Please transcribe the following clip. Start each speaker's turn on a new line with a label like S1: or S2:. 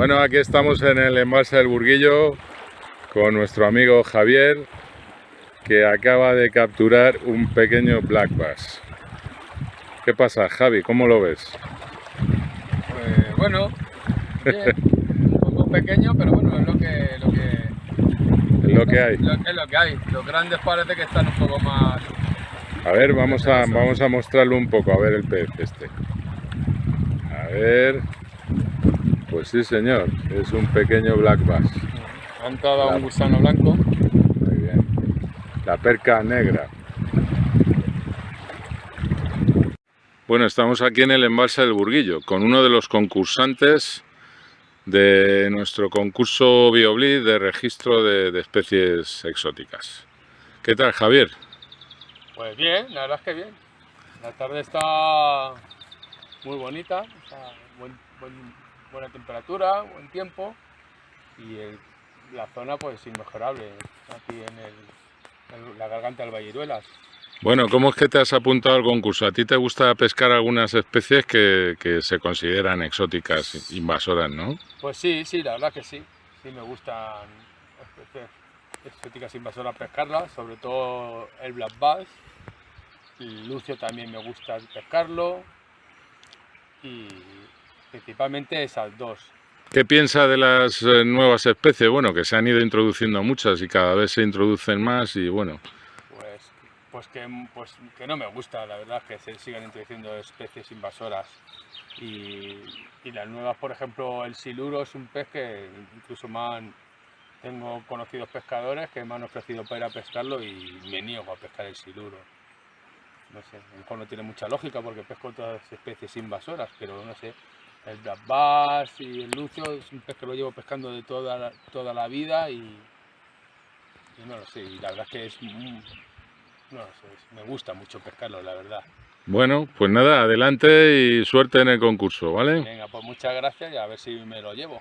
S1: Bueno, aquí estamos en el embalse del Burguillo con nuestro amigo Javier que acaba de capturar un pequeño black bass. ¿Qué pasa, Javi? ¿Cómo lo ves?
S2: Pues bueno, bien, un poco pequeño, pero bueno, es lo que, lo que,
S1: Es lo que hay.
S2: lo- es lo que hay. Los grandes parece que están un poco más...
S1: A ver, vamos a, vamos a mostrarlo un poco, a ver el pez este. A ver... Pues sí, señor, es un pequeño black bass.
S2: Han
S1: Claro.
S2: un gusano blanco.
S1: Muy bien. La perca negra. Bueno, estamos aquí en el embalse del Burguillo con uno de los concursantes de nuestro concurso BioBlid de registro de, de especies exóticas. ¿Qué tal, Javier?
S2: Pues bien, la verdad es que bien. La tarde está muy bonita, está buen- buen- buena temperatura, buen tiempo y el- la zona pues inmejorable aquí en, el- en la garganta del Valliruelas.
S1: Bueno, ¿cómo es que te has apuntado al concurso? ¿A ti te gusta pescar algunas especies que, que se consideran exóticas, invasoras, no?
S2: Pues sí, sí, la verdad que sí. Sí me gustan especies exóticas invasoras pescarlas, sobre todo el black bass. El lucio también me gusta pescarlo. Y principalmente esas dos.
S1: ¿Qué piensa de las eh, nuevas especies? Bueno, que se han ido introduciendo muchas y cada vez se introducen más y bueno,
S2: Pues, pues, que, pues que no me gusta, la verdad, que se sigan introduciendo especies invasoras. Y, y las nuevas, por ejemplo, el siluro es un pez que incluso me han, tengo conocidos pescadores que me han ofrecido para ir a pescarlo y me niego a pescar el siluro. No sé, a lo mejor no tiene mucha lógica porque pesco otras especies invasoras, pero no sé. El black bass y el lucio es un pez que lo llevo pescando de toda la, toda la vida y, y no lo sé, y la verdad es que es no lo sé, me gusta mucho pescarlo, la verdad.
S1: Bueno, pues nada, adelante y suerte en el concurso, ¿vale?
S2: Venga, pues muchas gracias y a ver si me lo llevo.